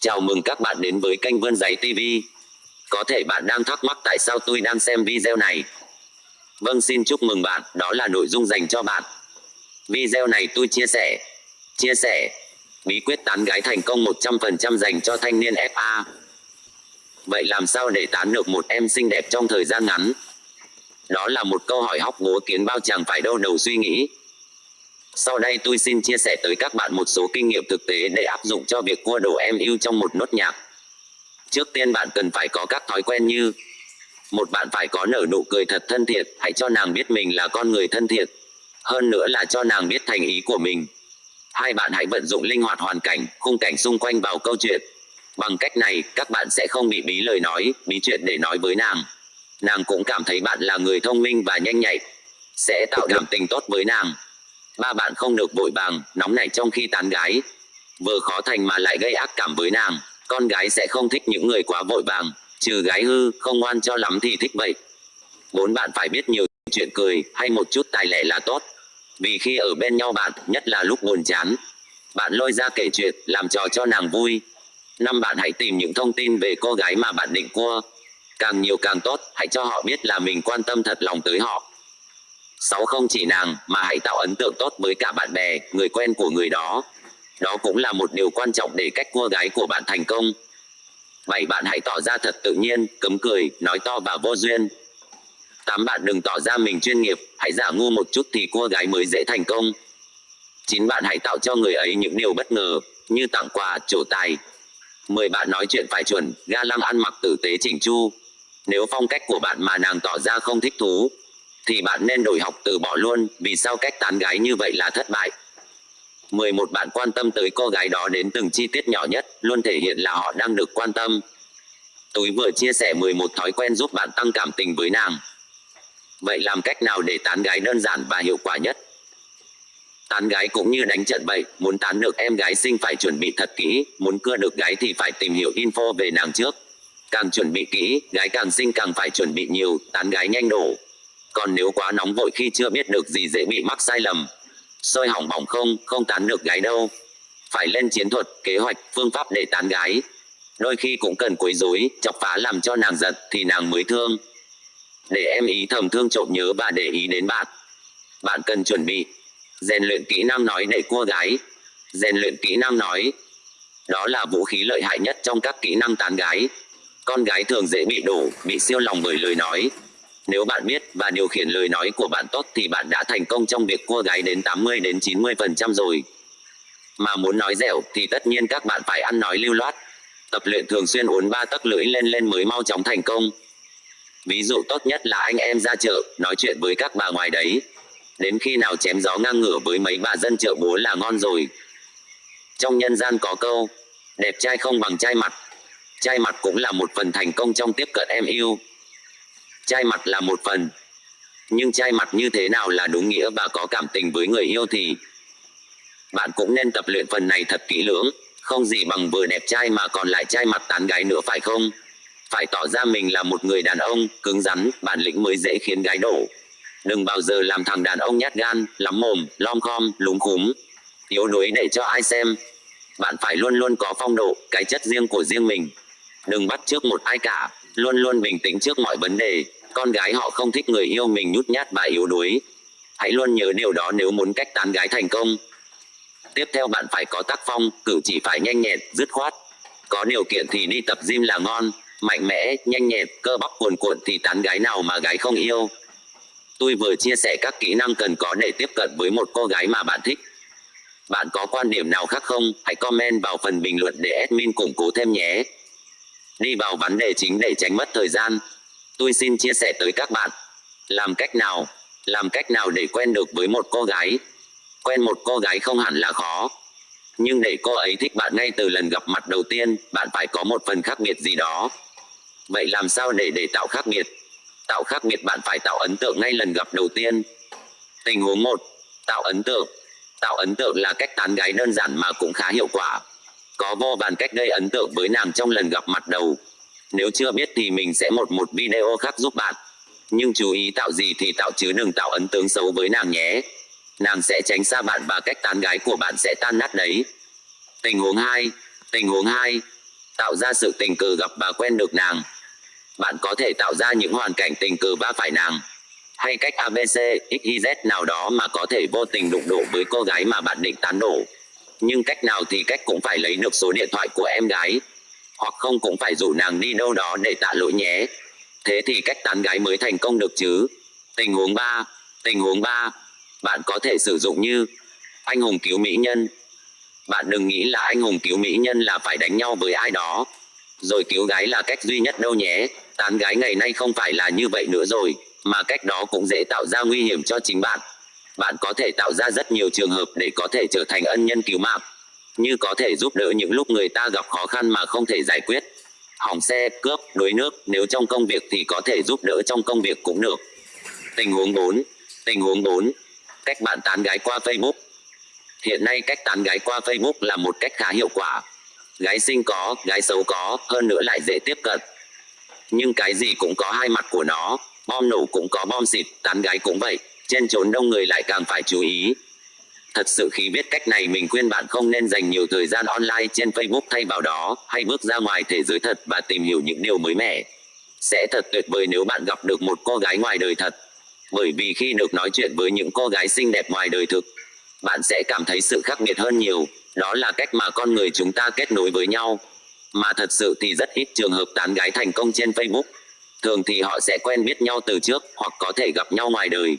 Chào mừng các bạn đến với kênh Vươn Giấy TV. Có thể bạn đang thắc mắc tại sao tôi đang xem video này. Vâng xin chúc mừng bạn, đó là nội dung dành cho bạn. Video này tôi chia sẻ, chia sẻ, bí quyết tán gái thành công 100% dành cho thanh niên FA. Vậy làm sao để tán được một em xinh đẹp trong thời gian ngắn? Đó là một câu hỏi hóc búa kiến bao chàng phải đâu đầu suy nghĩ. Sau đây tôi xin chia sẻ tới các bạn một số kinh nghiệm thực tế để áp dụng cho việc cua đồ em yêu trong một nốt nhạc. Trước tiên bạn cần phải có các thói quen như một bạn phải có nở nụ cười thật thân thiện, hãy cho nàng biết mình là con người thân thiện. Hơn nữa là cho nàng biết thành ý của mình. Hai bạn hãy vận dụng linh hoạt hoàn cảnh, khung cảnh xung quanh vào câu chuyện. Bằng cách này, các bạn sẽ không bị bí lời nói, bí chuyện để nói với nàng. Nàng cũng cảm thấy bạn là người thông minh và nhanh nhạy, sẽ tạo cảm tình tốt với nàng. Ba bạn không được vội vàng, nóng nảy trong khi tán gái. Vừa khó thành mà lại gây ác cảm với nàng, con gái sẽ không thích những người quá vội vàng, trừ gái hư, không ngoan cho lắm thì thích vậy. Bốn bạn phải biết nhiều chuyện cười hay một chút tài lẻ là tốt. Vì khi ở bên nhau bạn, nhất là lúc buồn chán, bạn lôi ra kể chuyện, làm trò cho nàng vui. Năm bạn hãy tìm những thông tin về cô gái mà bạn định cua. Càng nhiều càng tốt, hãy cho họ biết là mình quan tâm thật lòng tới họ. Sáu không chỉ nàng mà hãy tạo ấn tượng tốt với cả bạn bè, người quen của người đó. Đó cũng là một điều quan trọng để cách cua gái của bạn thành công. Bảy bạn hãy tỏ ra thật tự nhiên, cấm cười, nói to và vô duyên. Tám bạn đừng tỏ ra mình chuyên nghiệp, hãy giả ngu một chút thì cua gái mới dễ thành công. Chín bạn hãy tạo cho người ấy những điều bất ngờ, như tặng quà, trổ tài. Mười bạn nói chuyện phải chuẩn, ga lăng ăn mặc tử tế chỉnh chu. Nếu phong cách của bạn mà nàng tỏ ra không thích thú, thì bạn nên đổi học từ bỏ luôn, vì sao cách tán gái như vậy là thất bại. 11 bạn quan tâm tới cô gái đó đến từng chi tiết nhỏ nhất, luôn thể hiện là họ đang được quan tâm. Tôi vừa chia sẻ 11 thói quen giúp bạn tăng cảm tình với nàng. Vậy làm cách nào để tán gái đơn giản và hiệu quả nhất? Tán gái cũng như đánh trận bậy muốn tán được em gái xinh phải chuẩn bị thật kỹ, muốn cưa được gái thì phải tìm hiểu info về nàng trước. Càng chuẩn bị kỹ, gái càng xinh càng phải chuẩn bị nhiều, tán gái nhanh đổ. Còn nếu quá nóng vội khi chưa biết được gì dễ bị mắc sai lầm. Sôi hỏng bỏng không, không tán được gái đâu. Phải lên chiến thuật, kế hoạch, phương pháp để tán gái. Đôi khi cũng cần quấy rối, chọc phá làm cho nàng giật thì nàng mới thương. Để em ý thầm thương trộm nhớ và để ý đến bạn. Bạn cần chuẩn bị, rèn luyện kỹ năng nói để cua gái. Rèn luyện kỹ năng nói. Đó là vũ khí lợi hại nhất trong các kỹ năng tán gái. Con gái thường dễ bị đổ, bị siêu lòng bởi lời nói. Nếu bạn biết và điều khiển lời nói của bạn tốt thì bạn đã thành công trong việc cua gái đến 80 đến 90% rồi. Mà muốn nói dẻo thì tất nhiên các bạn phải ăn nói lưu loát. Tập luyện thường xuyên uốn ba tấc lưỡi lên lên mới mau chóng thành công. Ví dụ tốt nhất là anh em ra chợ, nói chuyện với các bà ngoài đấy. Đến khi nào chém gió ngang ngửa với mấy bà dân chợ búa là ngon rồi. Trong nhân gian có câu, đẹp trai không bằng trai mặt. Trai mặt cũng là một phần thành công trong tiếp cận em yêu trai mặt là một phần. Nhưng trai mặt như thế nào là đúng nghĩa và có cảm tình với người yêu thì? Bạn cũng nên tập luyện phần này thật kỹ lưỡng. Không gì bằng vừa đẹp trai mà còn lại trai mặt tán gái nữa phải không? Phải tỏ ra mình là một người đàn ông cứng rắn, bản lĩnh mới dễ khiến gái đổ. Đừng bao giờ làm thằng đàn ông nhát gan, lắm mồm, lom khom, lúng khúm. Yếu đuối để cho ai xem. Bạn phải luôn luôn có phong độ, cái chất riêng của riêng mình. Đừng bắt trước một ai cả, luôn luôn bình tĩnh trước mọi vấn đề con gái họ không thích người yêu mình nhút nhát và yếu đuối. Hãy luôn nhớ điều đó nếu muốn cách tán gái thành công. Tiếp theo bạn phải có tác phong, cử chỉ phải nhanh nhẹn, dứt khoát. Có điều kiện thì đi tập gym là ngon, mạnh mẽ, nhanh nhẹn, cơ bắp cuồn cuộn thì tán gái nào mà gái không yêu. Tôi vừa chia sẻ các kỹ năng cần có để tiếp cận với một cô gái mà bạn thích. Bạn có quan điểm nào khác không? Hãy comment vào phần bình luận để admin củng cố thêm nhé. Đi vào vấn đề chính để tránh mất thời gian tôi xin chia sẻ tới các bạn. Làm cách nào, làm cách nào để quen được với một cô gái? Quen một cô gái không hẳn là khó. Nhưng để cô ấy thích bạn ngay từ lần gặp mặt đầu tiên, bạn phải có một phần khác biệt gì đó. Vậy làm sao để để tạo khác biệt? Tạo khác biệt bạn phải tạo ấn tượng ngay lần gặp đầu tiên. Tình huống một, tạo ấn tượng. Tạo ấn tượng là cách tán gái đơn giản mà cũng khá hiệu quả. Có vô vàn cách gây ấn tượng với nàng trong lần gặp mặt đầu nếu chưa biết thì mình sẽ một một video khác giúp bạn. Nhưng chú ý tạo gì thì tạo chứ đừng tạo ấn tượng xấu với nàng nhé. Nàng sẽ tránh xa bạn và cách tán gái của bạn sẽ tan nát đấy. Tình huống 2 Tình huống 2 tạo ra sự tình cờ gặp và quen được nàng. Bạn có thể tạo ra những hoàn cảnh tình cờ va phải nàng, hay cách ABC, XYZ nào đó mà có thể vô tình đụng độ với cô gái mà bạn định tán đổ. Nhưng cách nào thì cách cũng phải lấy được số điện thoại của em gái, hoặc không cũng phải rủ nàng đi đâu đó để tạ lỗi nhé. Thế thì cách tán gái mới thành công được chứ. Tình huống 3, tình huống 3, bạn có thể sử dụng như anh hùng cứu mỹ nhân. Bạn đừng nghĩ là anh hùng cứu mỹ nhân là phải đánh nhau với ai đó, rồi cứu gái là cách duy nhất đâu nhé. Tán gái ngày nay không phải là như vậy nữa rồi mà cách đó cũng dễ tạo ra nguy hiểm cho chính bạn. Bạn có thể tạo ra rất nhiều trường hợp để có thể trở thành ân nhân cứu mạng, như có thể giúp đỡ những lúc người ta gặp khó khăn mà không thể giải quyết. Hỏng xe, cướp, đuối nước, nếu trong công việc thì có thể giúp đỡ trong công việc cũng được. Tình huống 4. Tình huống 4. Cách bạn tán gái qua Facebook. Hiện nay cách tán gái qua Facebook là một cách khá hiệu quả. Gái xinh có, gái xấu có, hơn nữa lại dễ tiếp cận. Nhưng cái gì cũng có hai mặt của nó, bom nổ cũng có bom xịt, tán gái cũng vậy, trên trốn đông người lại càng phải chú ý. Thật sự khi biết cách này mình khuyên bạn không nên dành nhiều thời gian online trên Facebook thay vào đó, hay bước ra ngoài thế giới thật và tìm hiểu những điều mới mẻ. Sẽ thật tuyệt vời nếu bạn gặp được một cô gái ngoài đời thật. Bởi vì khi được nói chuyện với những cô gái xinh đẹp ngoài đời thực, bạn sẽ cảm thấy sự khác biệt hơn nhiều. Đó là cách mà con người chúng ta kết nối với nhau. Mà thật sự thì rất ít trường hợp tán gái thành công trên Facebook. Thường thì họ sẽ quen biết nhau từ trước hoặc có thể gặp nhau ngoài đời.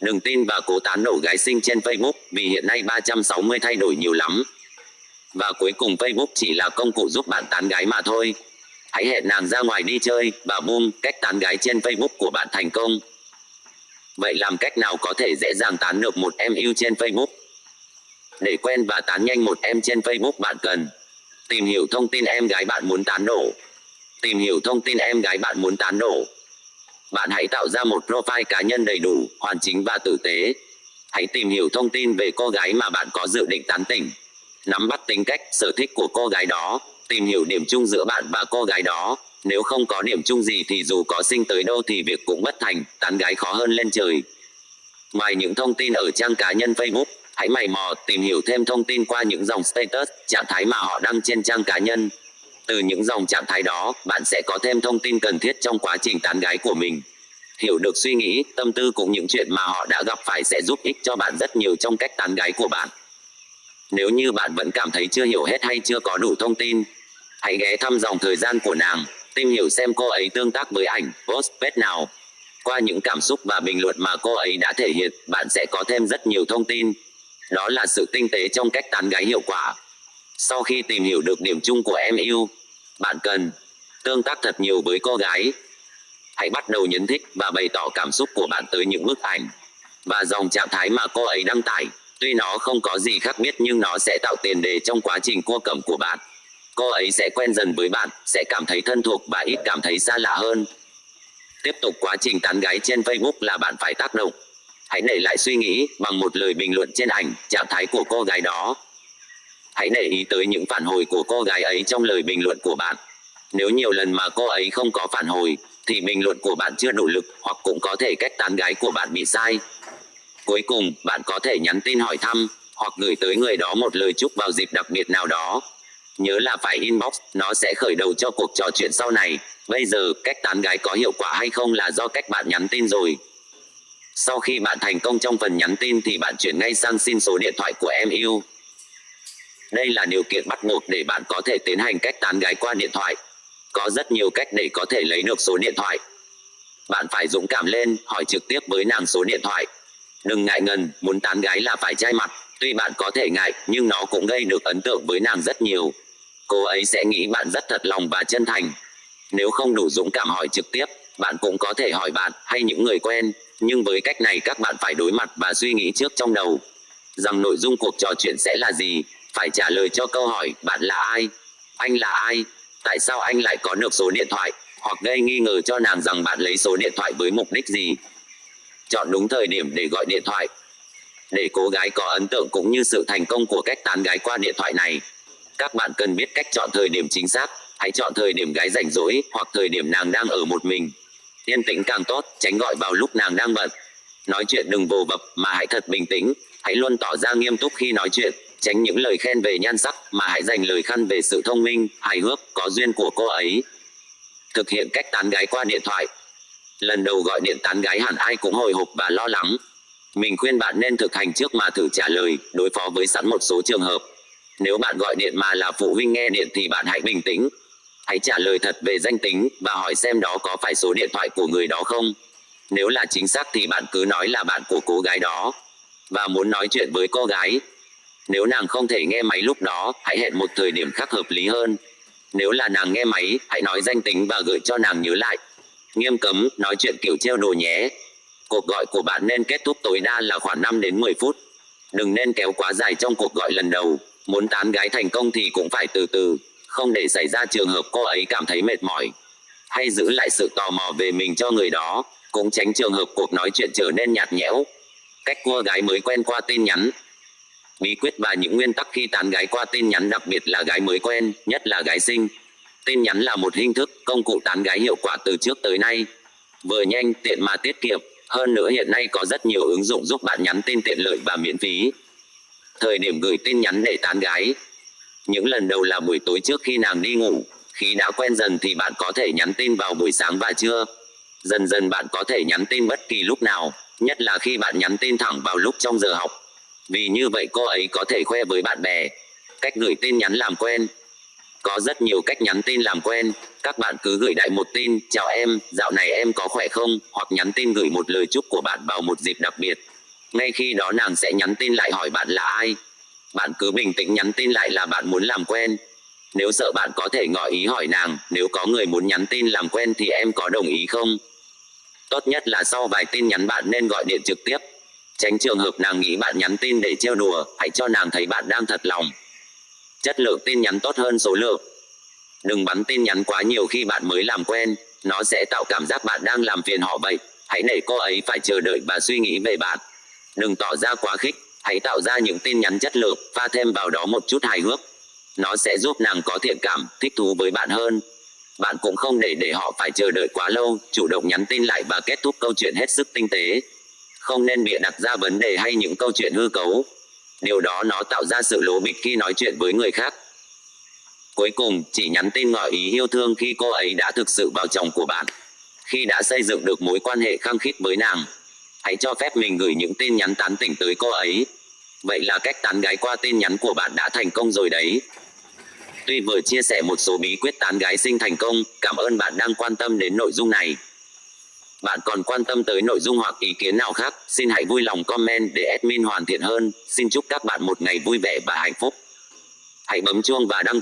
Đừng tin và cố tán nổ gái sinh trên Facebook vì hiện nay 360 thay đổi nhiều lắm. Và cuối cùng Facebook chỉ là công cụ giúp bạn tán gái mà thôi. Hãy hẹn nàng ra ngoài đi chơi và boom, cách tán gái trên Facebook của bạn thành công. Vậy làm cách nào có thể dễ dàng tán được một em yêu trên Facebook? Để quen và tán nhanh một em trên Facebook bạn cần tìm hiểu thông tin em gái bạn muốn tán nổ Tìm hiểu thông tin em gái bạn muốn tán đổ. Bạn hãy tạo ra một profile cá nhân đầy đủ, hoàn chính và tử tế. Hãy tìm hiểu thông tin về cô gái mà bạn có dự định tán tỉnh. Nắm bắt tính cách, sở thích của cô gái đó. Tìm hiểu điểm chung giữa bạn và cô gái đó. Nếu không có điểm chung gì thì dù có sinh tới đâu thì việc cũng bất thành, tán gái khó hơn lên trời. Ngoài những thông tin ở trang cá nhân Facebook, hãy mày mò tìm hiểu thêm thông tin qua những dòng status, trạng thái mà họ đăng trên trang cá nhân. Từ những dòng trạng thái đó, bạn sẽ có thêm thông tin cần thiết trong quá trình tán gái của mình. Hiểu được suy nghĩ, tâm tư cùng những chuyện mà họ đã gặp phải sẽ giúp ích cho bạn rất nhiều trong cách tán gái của bạn. Nếu như bạn vẫn cảm thấy chưa hiểu hết hay chưa có đủ thông tin, hãy ghé thăm dòng thời gian của nàng, tìm hiểu xem cô ấy tương tác với ảnh, post, page nào. Qua những cảm xúc và bình luận mà cô ấy đã thể hiện, bạn sẽ có thêm rất nhiều thông tin. Đó là sự tinh tế trong cách tán gái hiệu quả. Sau khi tìm hiểu được điểm chung của em yêu, bạn cần tương tác thật nhiều với cô gái. Hãy bắt đầu nhấn thích và bày tỏ cảm xúc của bạn tới những bức ảnh và dòng trạng thái mà cô ấy đăng tải. Tuy nó không có gì khác biệt nhưng nó sẽ tạo tiền đề trong quá trình cua cẩm của bạn. Cô ấy sẽ quen dần với bạn, sẽ cảm thấy thân thuộc và ít cảm thấy xa lạ hơn. Tiếp tục quá trình tán gái trên Facebook là bạn phải tác động. Hãy để lại suy nghĩ bằng một lời bình luận trên ảnh, trạng thái của cô gái đó Hãy để ý tới những phản hồi của cô gái ấy trong lời bình luận của bạn. Nếu nhiều lần mà cô ấy không có phản hồi, thì bình luận của bạn chưa đủ lực hoặc cũng có thể cách tán gái của bạn bị sai. Cuối cùng, bạn có thể nhắn tin hỏi thăm hoặc gửi tới người đó một lời chúc vào dịp đặc biệt nào đó. Nhớ là phải inbox, nó sẽ khởi đầu cho cuộc trò chuyện sau này. Bây giờ, cách tán gái có hiệu quả hay không là do cách bạn nhắn tin rồi. Sau khi bạn thành công trong phần nhắn tin thì bạn chuyển ngay sang xin số điện thoại của em yêu. Đây là điều kiện bắt buộc để bạn có thể tiến hành cách tán gái qua điện thoại. Có rất nhiều cách để có thể lấy được số điện thoại. Bạn phải dũng cảm lên, hỏi trực tiếp với nàng số điện thoại. Đừng ngại ngần, muốn tán gái là phải trai mặt. Tuy bạn có thể ngại, nhưng nó cũng gây được ấn tượng với nàng rất nhiều. Cô ấy sẽ nghĩ bạn rất thật lòng và chân thành. Nếu không đủ dũng cảm hỏi trực tiếp, bạn cũng có thể hỏi bạn hay những người quen. Nhưng với cách này các bạn phải đối mặt và suy nghĩ trước trong đầu rằng nội dung cuộc trò chuyện sẽ là gì phải trả lời cho câu hỏi, bạn là ai? Anh là ai? Tại sao anh lại có được số điện thoại? Hoặc gây nghi ngờ cho nàng rằng bạn lấy số điện thoại với mục đích gì? Chọn đúng thời điểm để gọi điện thoại. Để cô gái có ấn tượng cũng như sự thành công của cách tán gái qua điện thoại này, các bạn cần biết cách chọn thời điểm chính xác. Hãy chọn thời điểm gái rảnh rỗi hoặc thời điểm nàng đang ở một mình. Yên tĩnh càng tốt, tránh gọi vào lúc nàng đang bận. Nói chuyện đừng vồ vập mà hãy thật bình tĩnh. Hãy luôn tỏ ra nghiêm túc khi nói chuyện. Tránh những lời khen về nhan sắc mà hãy dành lời khen về sự thông minh, hài hước, có duyên của cô ấy. Thực hiện cách tán gái qua điện thoại. Lần đầu gọi điện tán gái hẳn ai cũng hồi hộp và lo lắng. Mình khuyên bạn nên thực hành trước mà thử trả lời, đối phó với sẵn một số trường hợp. Nếu bạn gọi điện mà là phụ huynh nghe điện thì bạn hãy bình tĩnh. Hãy trả lời thật về danh tính và hỏi xem đó có phải số điện thoại của người đó không. Nếu là chính xác thì bạn cứ nói là bạn của cô gái đó và muốn nói chuyện với cô gái. Nếu nàng không thể nghe máy lúc đó, hãy hẹn một thời điểm khác hợp lý hơn. Nếu là nàng nghe máy, hãy nói danh tính và gửi cho nàng nhớ lại. Nghiêm cấm nói chuyện kiểu treo đồ nhé. Cuộc gọi của bạn nên kết thúc tối đa là khoảng 5 đến 10 phút. Đừng nên kéo quá dài trong cuộc gọi lần đầu. Muốn tán gái thành công thì cũng phải từ từ, không để xảy ra trường hợp cô ấy cảm thấy mệt mỏi. Hay giữ lại sự tò mò về mình cho người đó, cũng tránh trường hợp cuộc nói chuyện trở nên nhạt nhẽo. Cách cua gái mới quen qua tin nhắn Bí quyết và những nguyên tắc khi tán gái qua tin nhắn đặc biệt là gái mới quen, nhất là gái sinh. Tin nhắn là một hình thức, công cụ tán gái hiệu quả từ trước tới nay. Vừa nhanh, tiện mà tiết kiệm. Hơn nữa hiện nay có rất nhiều ứng dụng giúp bạn nhắn tin tiện lợi và miễn phí. Thời điểm gửi tin nhắn để tán gái. Những lần đầu là buổi tối trước khi nàng đi ngủ. Khi đã quen dần thì bạn có thể nhắn tin vào buổi sáng và trưa. Dần dần bạn có thể nhắn tin bất kỳ lúc nào, nhất là khi bạn nhắn tin thẳng vào lúc trong giờ học. Vì như vậy cô ấy có thể khoe với bạn bè. Cách gửi tin nhắn làm quen. Có rất nhiều cách nhắn tin làm quen. Các bạn cứ gửi đại một tin, chào em, dạo này em có khỏe không? Hoặc nhắn tin gửi một lời chúc của bạn vào một dịp đặc biệt. Ngay khi đó nàng sẽ nhắn tin lại hỏi bạn là ai. Bạn cứ bình tĩnh nhắn tin lại là bạn muốn làm quen. Nếu sợ bạn có thể ngỏ ý hỏi nàng, nếu có người muốn nhắn tin làm quen thì em có đồng ý không? Tốt nhất là sau vài tin nhắn bạn nên gọi điện trực tiếp, Tránh trường hợp nàng nghĩ bạn nhắn tin để trêu đùa, hãy cho nàng thấy bạn đang thật lòng. Chất lượng tin nhắn tốt hơn số lượng. Đừng bắn tin nhắn quá nhiều khi bạn mới làm quen, nó sẽ tạo cảm giác bạn đang làm phiền họ vậy. Hãy để cô ấy phải chờ đợi và suy nghĩ về bạn. Đừng tỏ ra quá khích, hãy tạo ra những tin nhắn chất lượng, pha thêm vào đó một chút hài hước. Nó sẽ giúp nàng có thiện cảm, thích thú với bạn hơn. Bạn cũng không để để họ phải chờ đợi quá lâu, chủ động nhắn tin lại và kết thúc câu chuyện hết sức tinh tế không nên bịa đặt ra vấn đề hay những câu chuyện hư cấu. Điều đó nó tạo ra sự lố bịch khi nói chuyện với người khác. Cuối cùng, chỉ nhắn tin ngỏ ý yêu thương khi cô ấy đã thực sự vào chồng của bạn. Khi đã xây dựng được mối quan hệ khăng khít với nàng, hãy cho phép mình gửi những tin nhắn tán tỉnh tới cô ấy. Vậy là cách tán gái qua tin nhắn của bạn đã thành công rồi đấy. Tuy vừa chia sẻ một số bí quyết tán gái sinh thành công, cảm ơn bạn đang quan tâm đến nội dung này. Bạn còn quan tâm tới nội dung hoặc ý kiến nào khác, xin hãy vui lòng comment để admin hoàn thiện hơn. Xin chúc các bạn một ngày vui vẻ và hạnh phúc. Hãy bấm chuông và đăng